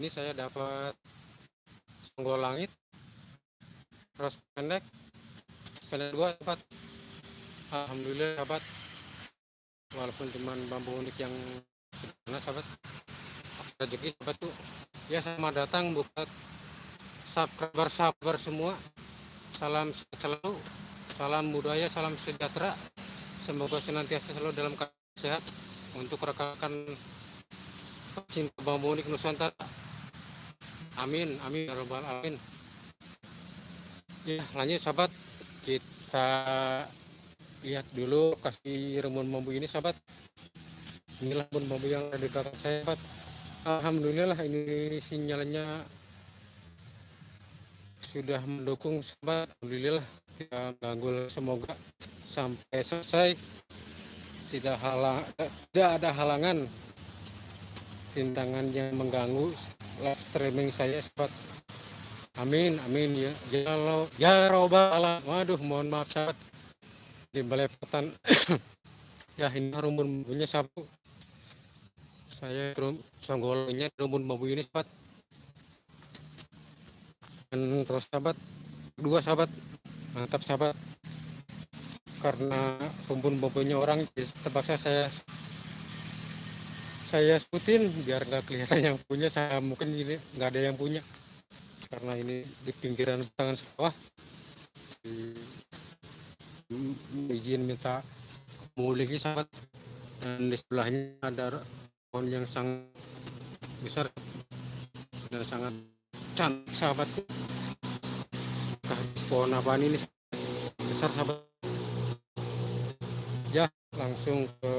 ini saya dapat senggol langit terus pendek pendek dua sahabat alhamdulillah sahabat walaupun cuma bambu unik yang sederhana sahabat. Rezeki sahabat tuh. Ya sama datang buat sabar sabar semua. Salam selalu salam budaya salam sejahtera. Semoga senantiasa selalu dalam keadaan sehat. Untuk rekan-rekan cinta bambu unik Nusantara amin amin ya robbal alamin. Ya lanjut sahabat. Kita lihat dulu kasih remun bambu ini sahabat. Inilah remun bambu yang ada di belakang saya sahabat. Alhamdulillah ini sinyalnya sudah mendukung sahabat. Alhamdulillah kita ganggu semoga sampai selesai. Tidak halang tidak ada halangan. Rintangan yang mengganggu live streaming saya sahabat amin amin ya. Ya Allah ya waduh mohon maaf sahabat. Di belepotan. Ya ini rumpun bambunya sabu saya songgolnya rumpun bambu ini sahabat. Dan terus sahabat dua sahabat. Mantap sahabat. Karena rumpun bambunya orang terpaksa saya saya sebutin biar nggak kelihatan yang punya saya mungkin ini nggak ada yang punya. Karena ini di pinggiran tangan sawah izin minta memiliki sahabat dan di sebelahnya ada pohon yang sangat besar dan sangat cantik sahabatku. Pohon apa ini besar sahabat. Ya langsung ke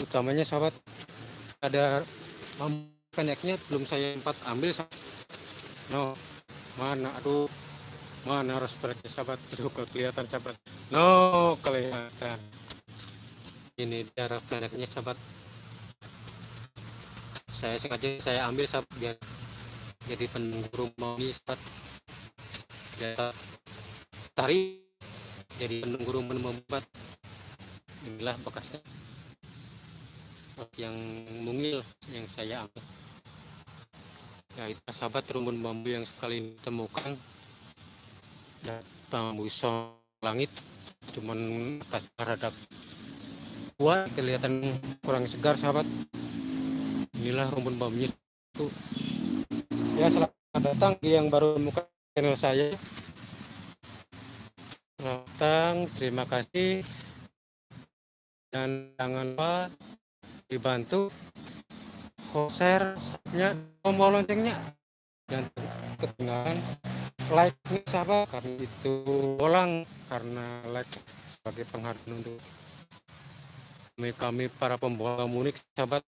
utamanya sahabat ada koneknya belum saya empat ambil no mana aduh mana harus pergi sahabat. Aduh kelihatan sahabat. No kelihatan. Ini jarak koneknya sahabat. Saya sengaja saya ambil sahabat biar jadi penunggu ini sahabat. Ya tarik jadi penunggu rumah membuat. Inilah bekasnya yang mungil yang saya ambil. Ya itu sahabat rumpun bambu yang sekali ditemukan. Ya bambu song langit cuman atas rada kuat kelihatan kurang segar sahabat. Inilah rumpun bambunya itu. Ya selamat datang yang baru menemukan channel saya. Selamat datang terima kasih. Dan jangan lupa dibantu share nya tombol loncengnya. Dan ketinggalan like nih sahabat. Karena itu bolang karena like sebagai penghargaan untuk kami kami para pembawa munik sahabat.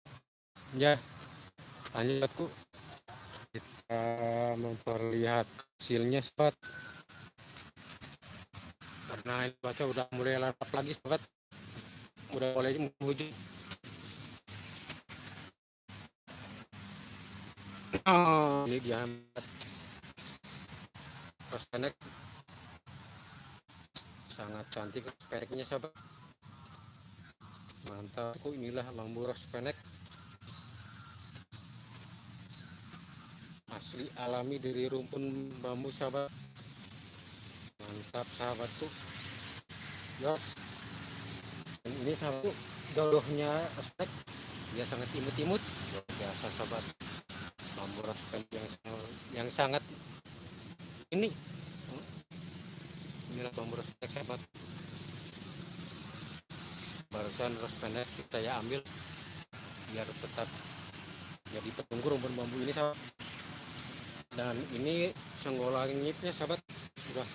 Ya lanjutku kita memperlihat hasilnya sahabat. Karena ini baca udah mulai larap lagi sahabat. Udah mulai menuju ini dia prospek sangat cantik. Prospeknya sahabat mantap. Kok inilah bambu rospenek asli alami dari rumpun bambu sahabat mantap sahabatku yos dan ini sahabatku jodohnya aspek dia sangat imut-imut. Biasa sahabat rospen yang yang sangat ini. Inilah rospek sahabat barusan rospendek saya ambil biar tetap jadi penunggu rumpun bambu ini sahabat. Dan ini senggolangitnya sahabat sudah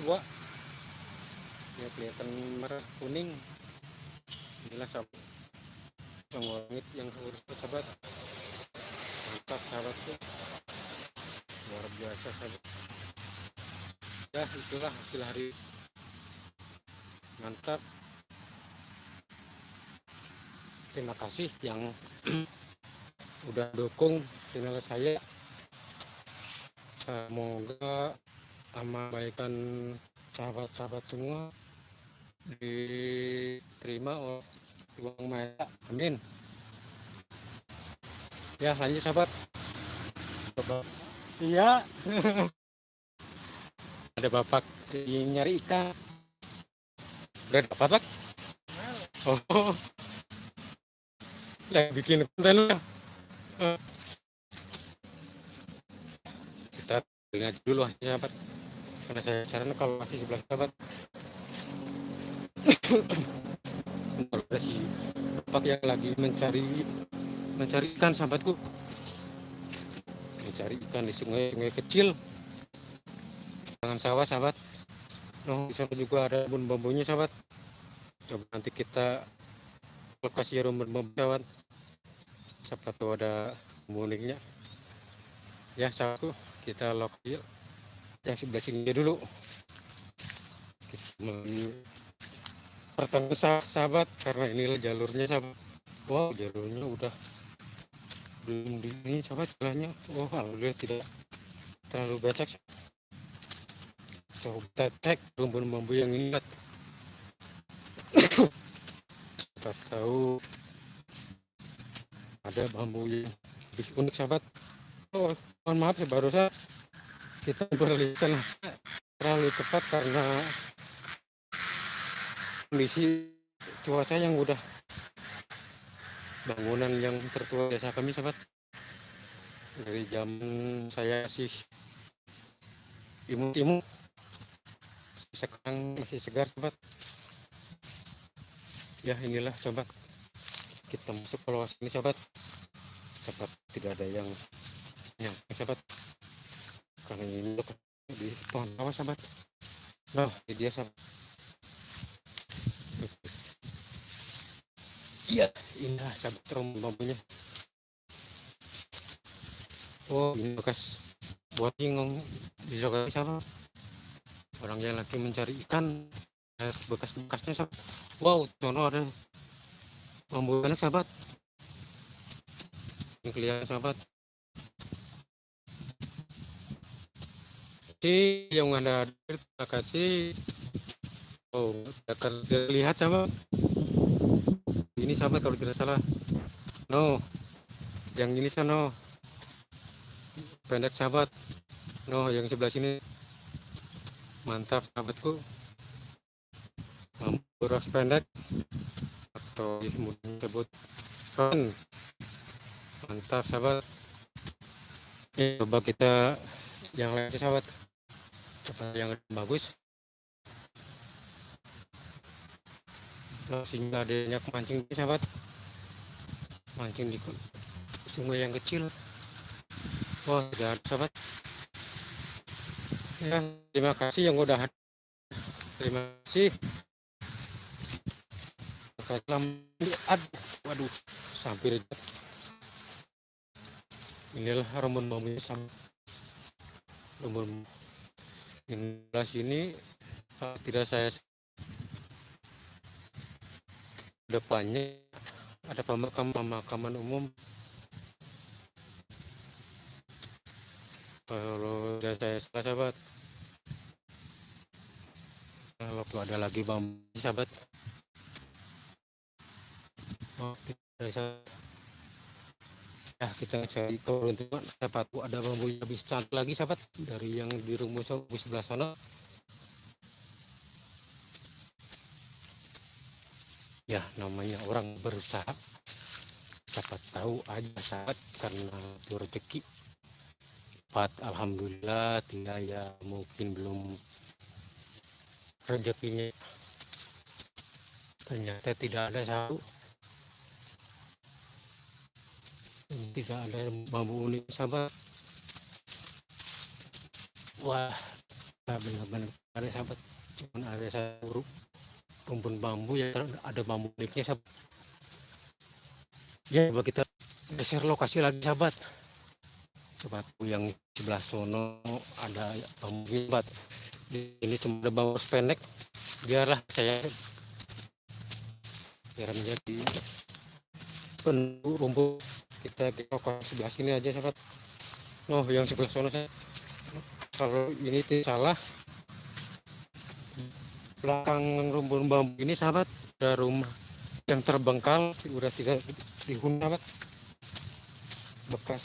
tua. Ya kelihatan merah kuning. Inilah sahabat senggolangit yang lurus sahabat mantap sahabatku luar biasa sahabat ya itulah hasil hari. Mantap. Terima kasih yang udah dukung channel saya. Semoga amal-baikan sahabat-sahabat semua diterima oleh Tuhan Maha amin ya lanjut sahabat. Iya. Ada bapak yang nyari ikan. Udah dapat pak? Oh. Lagi bikin konten lah kita lihat dulu hasilnya sahabat. Karena saya saran kalau masih sebelah sahabat. Ada si bapak yang lagi mencari mencari ikan sahabatku. Mencari ikan di sungai-sungai kecil. Jangan sawah sahabat. Oh di sana juga ada bun bambunya sahabat. Coba nanti kita lokasi rumpun bambu sahabat. Siapa tahu ada uniknya. Ya sahabatku kita lokasi yang sebelah sini dulu. Pertama sahabat karena inilah jalurnya sahabat. Wow jalurnya udah belum di ini sahabat jalannya. Oh alhamdulillah tidak terlalu becek. Coba cek rumpun bambu yang ini kita tahu ada bambu yang lebih unik sahabat. Oh mohon maaf ya barusan kita berlisan terlalu cepat karena kondisi cuaca yang udah bangunan yang tertua desa kami sahabat. Dari jam saya sih imut-imut sekarang masih segar sobat ya inilah sobat kita masuk ke luas ini sobat sobat tidak ada yang yang sobat karena ini di pohon awas sobat nah ini dia sobat iya indah sobat rombongannya oh ini bekas buat ingong di siapa? Orang yang lagi mencari ikan bekas-bekasnya sahabat wow sono ada. Bambu banyak sahabat. Ini kelihatan sahabat. Si yang ada terima kasih. Oh akan terlihat sahabat ini sahabat kalau tidak salah. No. Yang ini sana pendek sahabat. No yang sebelah sini. Mantap sahabatku. Beras pendek. Atau disebut kan mantap sahabat. Ini coba kita yang lain sahabat. Coba yang bagus sehingga adanya mancing sahabat. Mancing di sungai yang kecil. Wah ada sahabat. Ya terima kasih yang udah terima kasih. Aduh waduh sampai inilah rumpun bambunya sama rumpun ini ini tidak saya depannya ada pemakaman pemakaman umum. Kalau sudah saya sahabat waktu ada lagi bambu sahabat. Ya kita cari keberuntungan dapat ada bambu lebih cantik lagi sahabat. Dari yang di di sebelah sana ya namanya orang berusaha dapat tahu aja sahabat karena itu rezeki. Alhamdulillah tidak ya mungkin belum rezekinya. Ternyata tidak ada satu. Tidak ada bambu unik sahabat. Wah benar-benar ada sahabat. Cuma ada satu rumpun bambu ya ada bambu uniknya sahabat ya coba kita geser lokasi lagi sahabat. Coba yang sebelah sono ada bambu sahabat ini cuma ada bawah pendek. Biarlah saya biar menjadi penuh rumput. Kita ke sebelah sini aja sahabat. Oh yang sebelah sana saya kalau ini tidak salah belakang rumput bambu ini sahabat ada rumah yang terbengkal sudah tidak dihuni sahabat bekas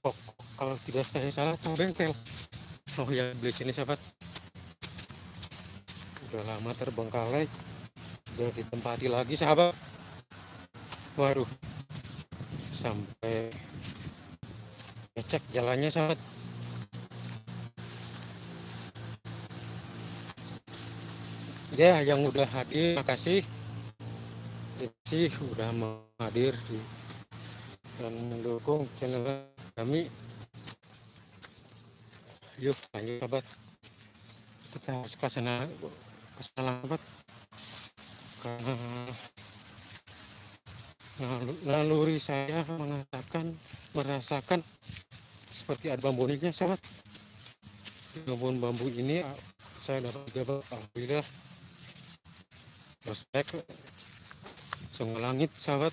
pokok kalau tidak saya salah itu bengkel. Oh ya beli sini sahabat. Udah lama terbengkalai udah ditempati lagi sahabat. Waduh. Sampai ngecek jalannya sahabat ya yang udah hadir makasih. Terima kasih udah hadir di dan mendukung channel kami. Yuk lanjut sahabat. Kita harus ke sana ke sana karena naluri saya mengatakan merasakan seperti ada bambu sahabat. Bambu-bambu ini saya dapat juga alhamdulillah prospek sungguh langit sahabat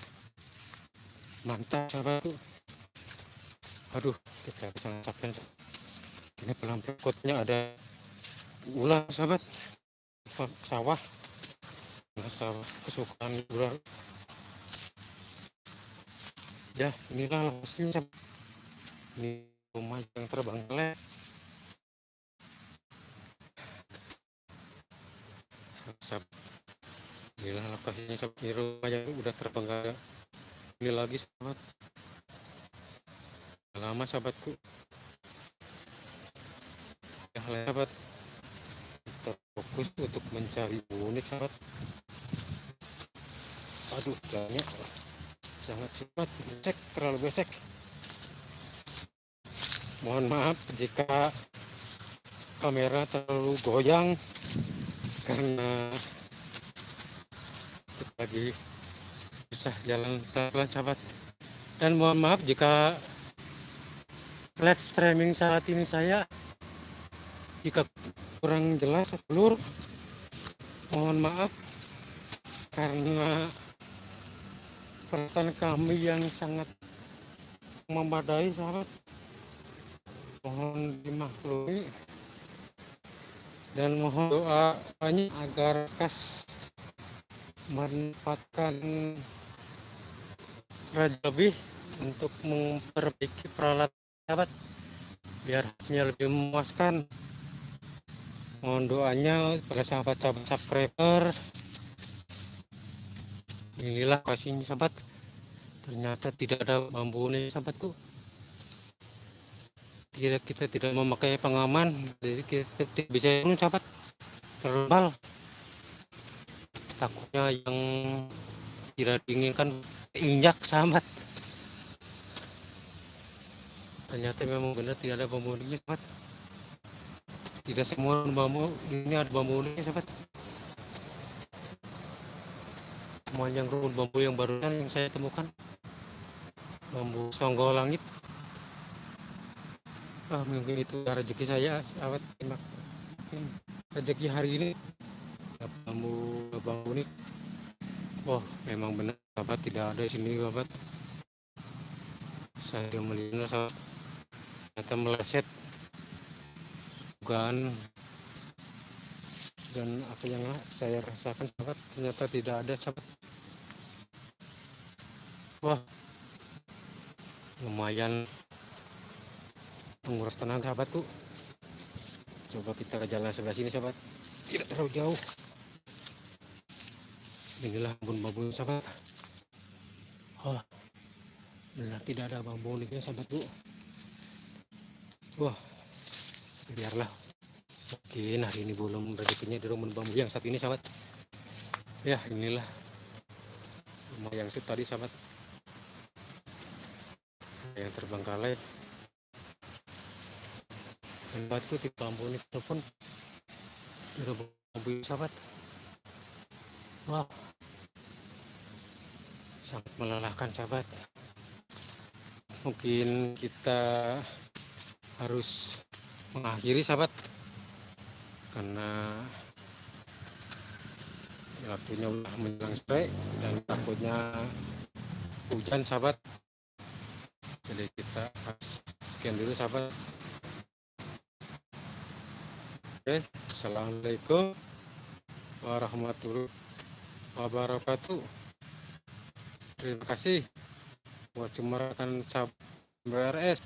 mantap sahabat aduh kita bisa ini pelan berikutnya ada ular sahabat sawah. Sawah kesukaan ular. Ya inilah lokasinya ini rumah yang terbang sahabat inilah lokasinya ini rumah udah terbengkalai. Ini lagi sahabat. Lama sahabatku. Ya sahabat. Kita fokus untuk mencari unik sahabat. Aduh banyak. Sangat cepat. Cek terlalu becek. Mohon maaf jika kamera terlalu goyang karena lagi susah jalan pelan sahabat. Dan mohon maaf jika live streaming saat ini saya jika kurang jelas seluruh mohon maaf karena peralatan kami yang sangat memadai sahabat. Mohon dimaklumi dan mohon doa banyak agar kas manfaatkan raja lebih untuk memperbaiki peralatan sahabat. Biar hasilnya lebih memuaskan. Mohon doanya pada sahabat-sahabat subscriber. Inilah kasihnya sahabat. Ternyata tidak ada bambu ini sahabatku. Tidak kita tidak memakai pengaman. Jadi kita tidak bisa turun sahabat. Terbal takutnya yang tidak diinginkan injak sahabat ternyata memang benar tidak ada bambu uniknya sahabat tidak semua bambu ini ada bambu uniknya sahabat semuanya rumput bambu yang baru yang saya temukan. Bambu songgol langit. Ah, mungkin itu rezeki saya sahabat rezeki hari ini bambu bambu ini oh memang benar sahabat tidak ada di sini sahabat saya melihat sahabat ternyata meleset. Bukan dan apa yang saya rasakan sahabat ternyata tidak ada sahabat wah. Lumayan. Menguras tenaga sahabatku coba kita ke jalan sebelah sini sahabat tidak terlalu jauh inilah bambu-bambu sahabat. Oh benar tidak ada bambu uniknya sahabatku wah biarlah. Mungkin hari ini belum rezekinya di rumah bambu yang saat ini sahabat. Ya inilah rumah yang tadi sahabat. Yang terbengkalai buatku di bambu ini pun di rumah bambu sahabat. Wow sangat melelahkan sahabat mungkin kita harus mengakhiri sahabat. Karena waktunya udah menjelang sore dan takutnya hujan sahabat. Jadi kita sekian dulu sahabat. Oke assalamualaikum warahmatullahi wabarakatuh terima kasih. Buat cemarakan BRS